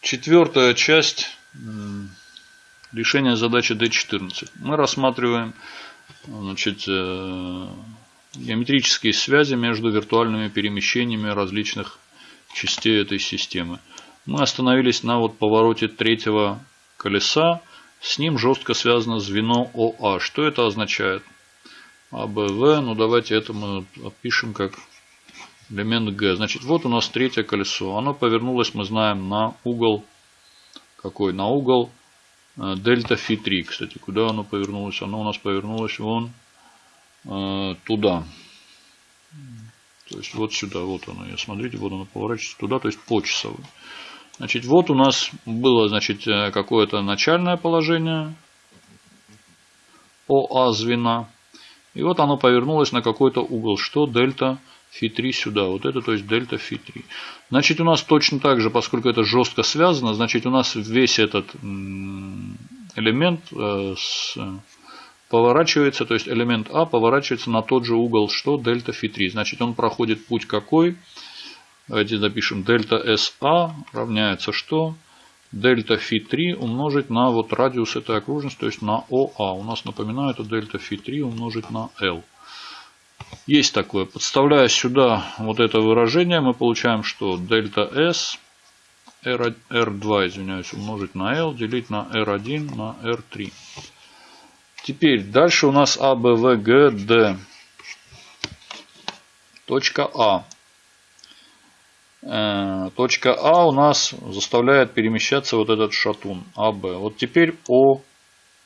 четвертая часть решения задачи D14. Мы рассматриваем значит, э, геометрические связи между виртуальными перемещениями различных частей этой системы. Мы остановились на вот повороте третьего колеса. С ним жестко связано звено ОА. Что это означает? АБВ, ну давайте это мы опишем как элемент Г. Значит, вот у нас третье колесо. Оно повернулось, мы знаем, на угол, какой? На угол э, дельта фи 3. Кстати, куда оно повернулось? Оно у нас повернулось вон э, туда. То есть вот сюда, вот оно. Смотрите, вот оно поворачивается туда, то есть по часовой. Значит, вот у нас было, значит, э, какое-то начальное положение ОА звена. И вот оно повернулось на какой-то угол, что дельта фи3 сюда. Вот это, то есть дельта фи3. Значит, у нас точно так же, поскольку это жестко связано, значит, у нас весь этот элемент э, поворачивается, то есть элемент А поворачивается на тот же угол, что дельта фи3. Значит, он проходит путь какой? Давайте запишем дельта СА равняется что? Дельта фи3 умножить на вот радиус этой окружности, то есть на ОА. У нас, напоминаю, это дельта фи3 умножить на L. Есть такое. Подставляя сюда вот это выражение, мы получаем, что дельта S R, R2, извиняюсь, умножить на L, делить на R1 на R3. Теперь дальше у нас Д. Точка А. Э, точка А у нас заставляет перемещаться вот этот шатун АБ. Вот теперь о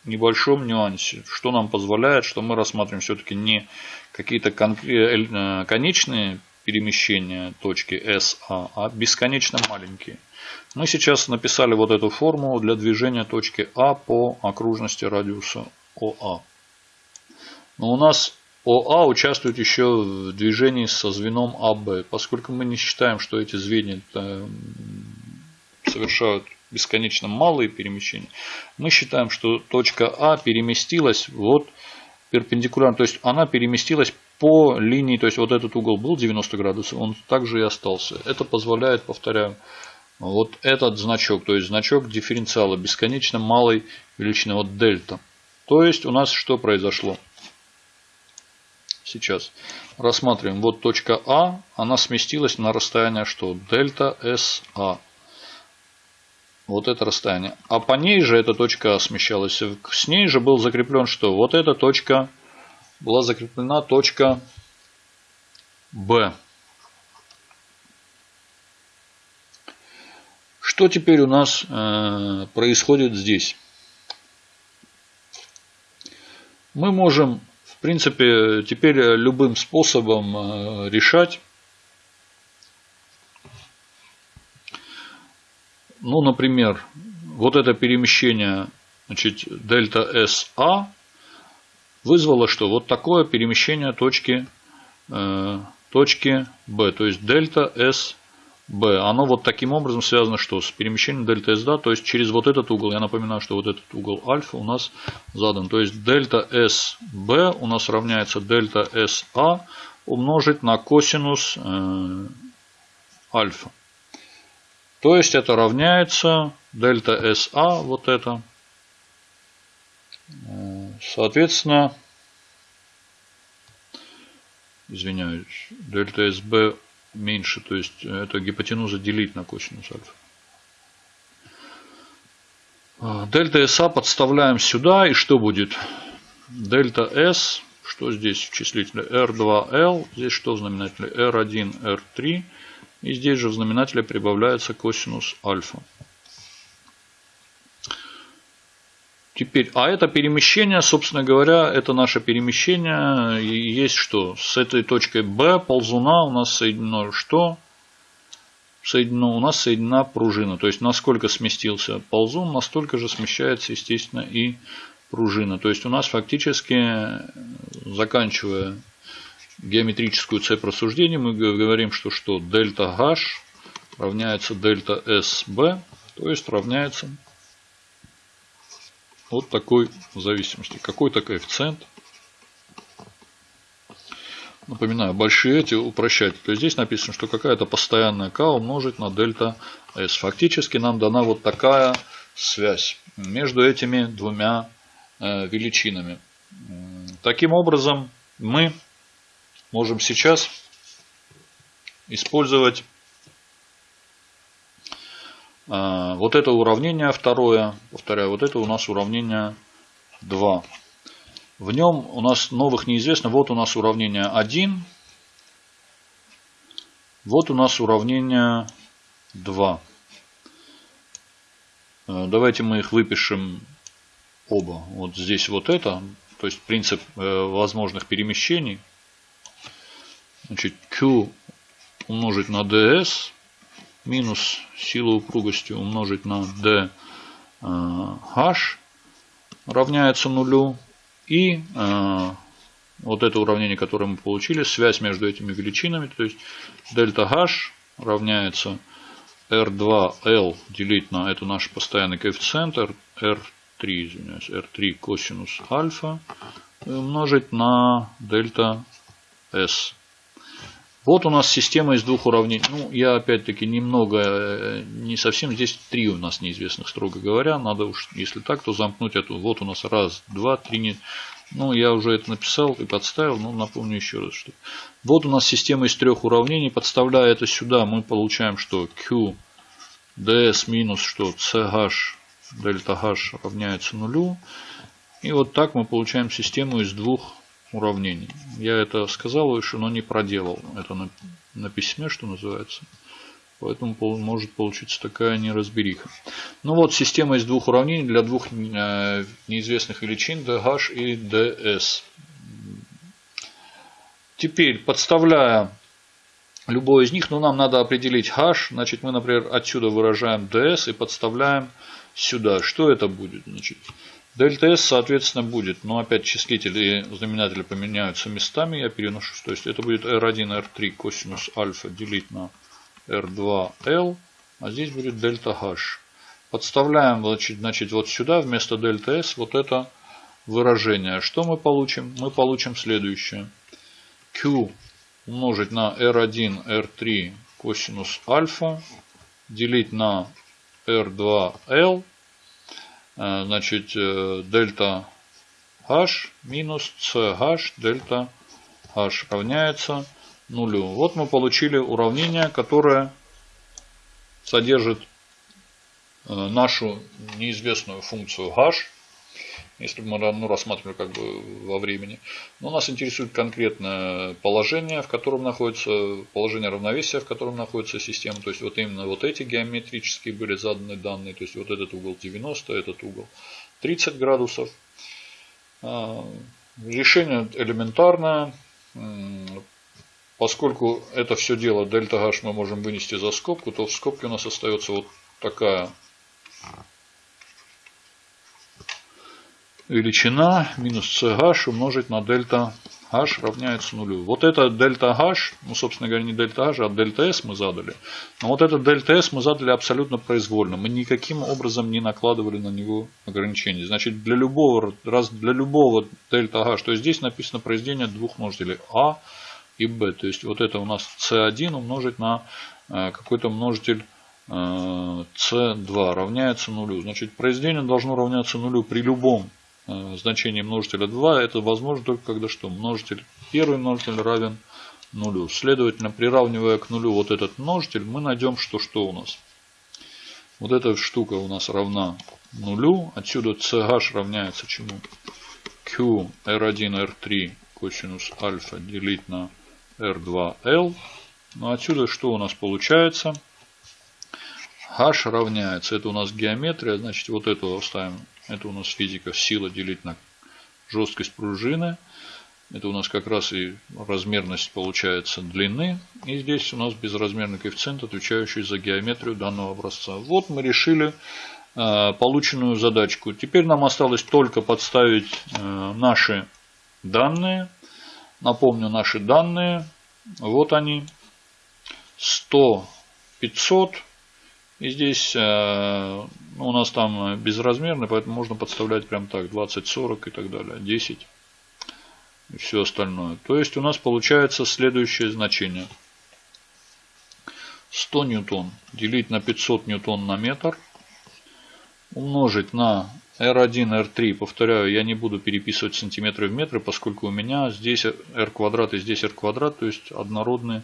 небольшом нюансе, что нам позволяет, что мы рассматриваем все-таки не какие-то э, конечные перемещения точки SA, а бесконечно маленькие. Мы сейчас написали вот эту формулу для движения точки А по окружности радиуса ОА. Но у нас ОА участвует еще в движении со звеном АБ. Поскольку мы не считаем, что эти звенья э, совершают бесконечно малые перемещения, мы считаем, что точка А переместилась вот перпендикулярно, то есть она переместилась по линии, то есть вот этот угол был 90 градусов, он также и остался. Это позволяет, повторяю, вот этот значок, то есть значок дифференциала бесконечно малой величины, вот дельта. То есть у нас что произошло? сейчас рассматриваем. Вот точка А, она сместилась на расстояние что? Дельта СА. Вот это расстояние. А по ней же эта точка смещалась. С ней же был закреплен что? Вот эта точка была закреплена точка Б. Что теперь у нас э, происходит здесь? Мы можем в принципе, теперь любым способом э, решать. Ну, например, вот это перемещение значит, дельта SA вызвало что? Вот такое перемещение точки, э, точки B, то есть дельта B. Оно вот таким образом связано что? С перемещением дельта да, то есть через вот этот угол. Я напоминаю, что вот этот угол альфа у нас задан. То есть дельта SB у нас равняется дельта SA умножить на косинус э, альфа. То есть это равняется дельта SA, вот это. Соответственно, извиняюсь, дельта SB меньше, то есть это гипотенуза делить на косинус альфа. А, дельта СА подставляем сюда, и что будет? Дельта С, что здесь в числителе? R2L, здесь что в знаменателе? R1, R3. И здесь же в знаменателе прибавляется косинус альфа. Теперь, а это перемещение, собственно говоря, это наше перемещение. И есть что? С этой точкой B ползуна у нас соединено что? Соединено, у нас соединена пружина. То есть, насколько сместился ползун, настолько же смещается, естественно, и пружина. То есть, у нас фактически, заканчивая геометрическую цепь рассуждений, мы говорим, что что? Дельта H равняется дельта SB, то есть равняется вот такой зависимости. Какой-то коэффициент. напоминаю, большие эти упрощать, то здесь написано, что какая-то постоянная k умножить на дельта s. Фактически нам дана вот такая связь между этими двумя э, величинами. Таким образом, мы можем сейчас использовать э, вот это уравнение второе. Повторяю, вот это у нас уравнение 2. В нем у нас новых неизвестно. Вот у нас уравнение 1. Вот у нас уравнение 2. Э, давайте мы их выпишем оба. Вот здесь вот это. То есть принцип э, возможных перемещений. Значит, Q умножить на ds минус сила упругости умножить на dh равняется нулю. И э, вот это уравнение, которое мы получили, связь между этими величинами, то есть дельта h равняется R2L делить на, это наш постоянный коэффициент, R3, извиняюсь, R3 косинус альфа, умножить на дельта S. Вот у нас система из двух уравнений. Ну, я опять-таки немного, э, не совсем, здесь три у нас неизвестных, строго говоря. Надо уж, если так, то замкнуть эту. Вот у нас раз, два, три. Не... Ну, я уже это написал и подставил, но напомню еще раз. Что... Вот у нас система из трех уравнений. Подставляя это сюда, мы получаем, что Q ds минус что CH дельта H равняется нулю. И вот так мы получаем систему из двух уравнений. Я это сказал выше, но не проделал. Это на, на письме, что называется. Поэтому может получиться такая неразбериха. Ну вот, система из двух уравнений для двух э, неизвестных величин dh и ds. Теперь, подставляя любой из них, ну нам надо определить h, значит мы, например, отсюда выражаем ds и подставляем сюда. Что это будет? Значит, Дельта S, соответственно, будет, но опять числители и знаменатели поменяются местами, я переношу, то есть это будет R1, R3 косинус альфа делить на R2L, а здесь будет дельта H. Подставляем значит, значит, вот сюда вместо дельта S вот это выражение. Что мы получим? Мы получим следующее. Q умножить на R1, R3 косинус альфа делить на R2L Э, значит, э, дельта h минус ch дельта h равняется нулю. Вот мы получили уравнение, которое содержит э, нашу неизвестную функцию h если мы ну, рассматриваем как бы во времени. Но нас интересует конкретное положение, в котором находится положение равновесия, в котором находится система. То есть вот именно вот эти геометрические были заданы данные. То есть вот этот угол 90, этот угол 30 градусов. А, решение элементарное. Поскольку это все дело дельта h мы можем вынести за скобку, то в скобке у нас остается вот такая величина минус CH умножить на дельта H равняется нулю. Вот это дельта H, ну, собственно говоря, не дельта H, а дельта S мы задали. Но вот этот дельта S мы задали абсолютно произвольно. Мы никаким образом не накладывали на него ограничения. Значит, для любого, раз для любого дельта H, то есть здесь написано произведение двух множителей А и Б. То есть вот это у нас C1 умножить на э, какой-то множитель C2 э, равняется нулю. Значит, произведение должно равняться нулю при любом значение множителя 2, это возможно только когда что? Множитель, первый множитель равен нулю. Следовательно, приравнивая к нулю вот этот множитель, мы найдем, что что у нас. Вот эта штука у нас равна нулю. Отсюда CH равняется чему? Q R1, R3 косинус альфа делить на R2L. Ну, отсюда что у нас получается? H равняется, это у нас геометрия, значит вот эту оставим это у нас физика сила делить на жесткость пружины. Это у нас как раз и размерность получается длины. И здесь у нас безразмерный коэффициент, отвечающий за геометрию данного образца. Вот мы решили э, полученную задачку. Теперь нам осталось только подставить э, наши данные. Напомню, наши данные. Вот они. 100, 500. И здесь э, у нас там безразмерный, поэтому можно подставлять прям так 20, 40 и так далее. 10. и все остальное. То есть у нас получается следующее значение. 100 ньютон делить на 500 ньютон на метр умножить на R1, R3, повторяю, я не буду переписывать сантиметры в метры, поскольку у меня здесь R квадрат и здесь R квадрат, то есть однородные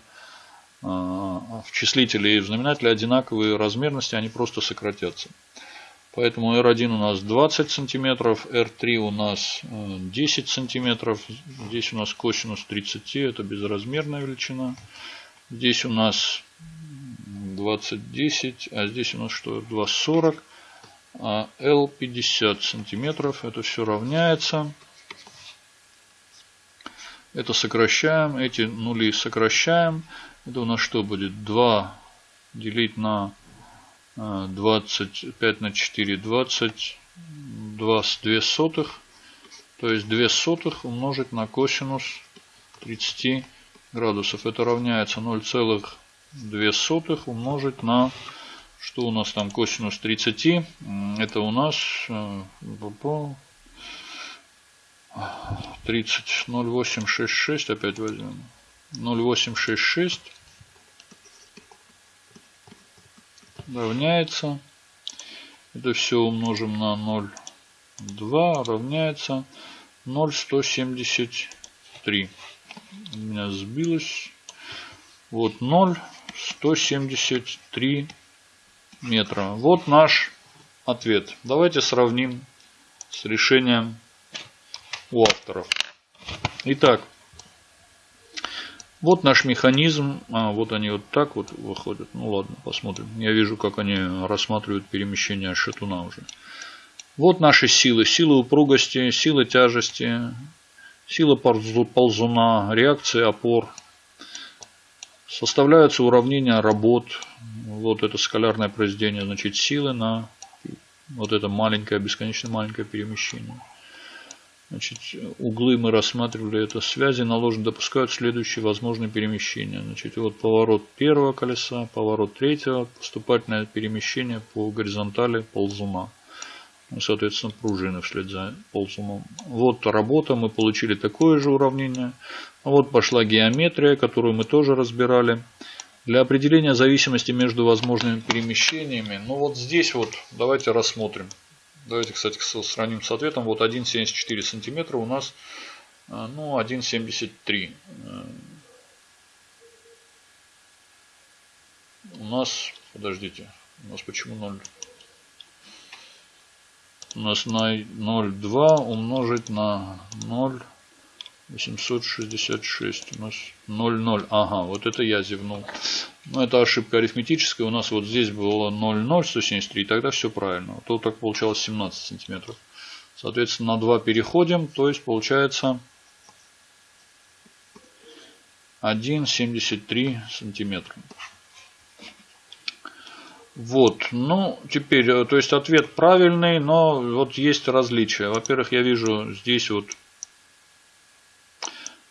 в числителе и в знаменателе одинаковые размерности, они просто сократятся. Поэтому R1 у нас 20 сантиметров, R3 у нас 10 э, сантиметров. Здесь у нас косинус 30, это безразмерная величина. Здесь у нас 20, 10, а здесь у нас что? 2,40. А L 50 сантиметров. Это все равняется. Это сокращаем. Эти нули сокращаем. Это у нас что будет? 2 делить на 25 а, на 4, 22 с 2 сотых. То есть 2 сотых умножить на косинус 30 градусов. Это равняется 0,2 сотых умножить на, что у нас там косинус 30. Это у нас 30, 0,866 опять возьмем. 0,866 равняется. Это все умножим на 0,2 равняется 0,173. У меня сбилось. Вот 0,173 метра. Вот наш ответ. Давайте сравним с решением у авторов. Итак, вот наш механизм. А, вот они вот так вот выходят. Ну ладно, посмотрим. Я вижу, как они рассматривают перемещение шатуна уже. Вот наши силы. Сила упругости, сила тяжести, сила ползуна, реакция опор. Составляются уравнения работ. Вот это скалярное произведение, значит, силы на вот это маленькое, бесконечно маленькое перемещение. Значит, углы мы рассматривали, это связи наложены, допускают следующие возможные перемещения. Значит, вот поворот первого колеса, поворот третьего, поступательное перемещение по горизонтали ползуна. Ну, соответственно, пружины вслед за ползуном. Вот работа, мы получили такое же уравнение. А вот пошла геометрия, которую мы тоже разбирали. Для определения зависимости между возможными перемещениями, ну вот здесь вот давайте рассмотрим. Давайте, кстати, сравним с ответом. Вот 1,74 сантиметра у нас, э, ну, 1,73. Э, у нас, подождите, у нас почему 0? У нас на 0,2 умножить на 0. 866 у нас 0,0. Ага, вот это я зевнул. Но это ошибка арифметическая. У нас вот здесь было 0,0173, и тогда все правильно. Тут так получалось 17 сантиметров. Соответственно, на 2 переходим. То есть получается 1,73 сантиметра. Вот, ну, теперь, э, то есть ответ правильный, но вот есть различия. Во-первых, я вижу здесь вот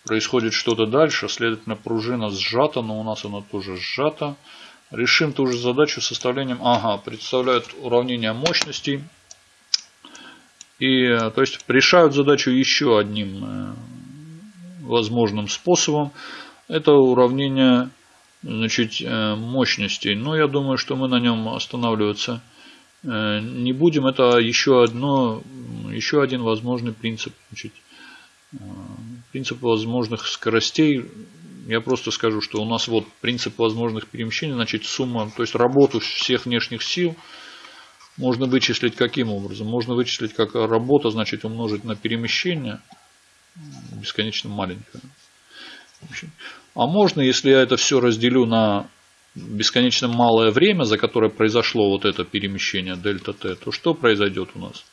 происходит что-то дальше, следовательно пружина сжата, но у нас она тоже сжата. Решим ту же задачу составлением, ага, представляют уравнение мощностей. И, то есть, решают задачу еще одним э, возможным способом. Это уравнение значит, э, мощностей. Но я думаю, что мы на нем останавливаться э, не будем. Это еще, одно, еще один возможный принцип. Значит, принцип возможных скоростей, я просто скажу, что у нас вот принцип возможных перемещений, значит сумма, то есть работу всех внешних сил можно вычислить каким образом? Можно вычислить как работа, значит умножить на перемещение, бесконечно маленькое. А можно, если я это все разделю на бесконечно малое время, за которое произошло вот это перемещение дельта t, то что произойдет у нас?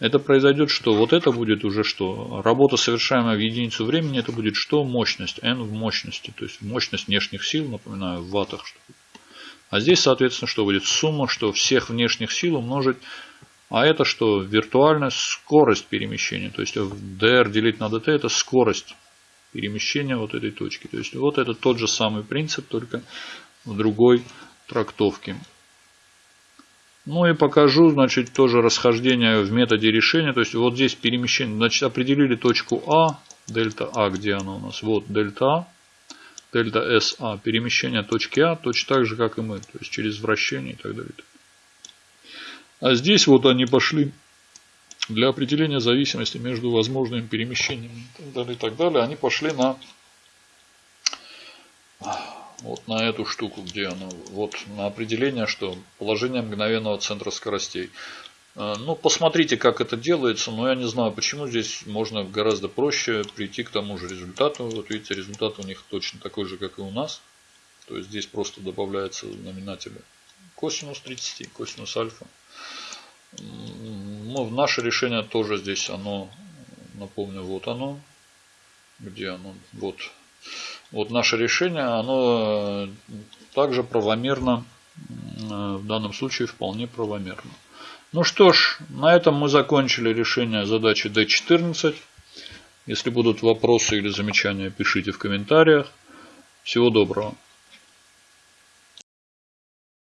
Это произойдет что? Вот это будет уже что? Работа, совершаемая в единицу времени, это будет что? Мощность. N в мощности. То есть мощность внешних сил, напоминаю, в ваттах. А здесь, соответственно, что будет? Сумма, что всех внешних сил умножить. А это что? Виртуальная скорость перемещения. То есть dr делить на dt это скорость перемещения вот этой точки. То есть вот это тот же самый принцип, только в другой трактовке. Ну и покажу, значит, тоже расхождение в методе решения. То есть вот здесь перемещение, значит, определили точку А, Дельта А, где оно у нас? Вот дельта А. Дельта СА. Перемещение точки А точно так же, как и мы. То есть через вращение и так далее. А здесь вот они пошли для определения зависимости между возможными перемещениями и так далее, и так далее. Они пошли на вот на эту штуку, где она, вот на определение, что положение мгновенного центра скоростей. А, ну, посмотрите, как это делается, но я не знаю, почему здесь можно гораздо проще прийти к тому же результату. Вот видите, результат у них точно такой же, как и у нас. То есть здесь просто добавляется знаменатель косинус 30, косинус альфа. Ну, наше решение тоже здесь, оно, напомню, вот оно. Где оно? Вот вот наше решение, оно э, также правомерно, э, в данном случае вполне правомерно. Ну что ж, на этом мы закончили решение задачи D14. Если будут вопросы или замечания, пишите в комментариях. Всего доброго.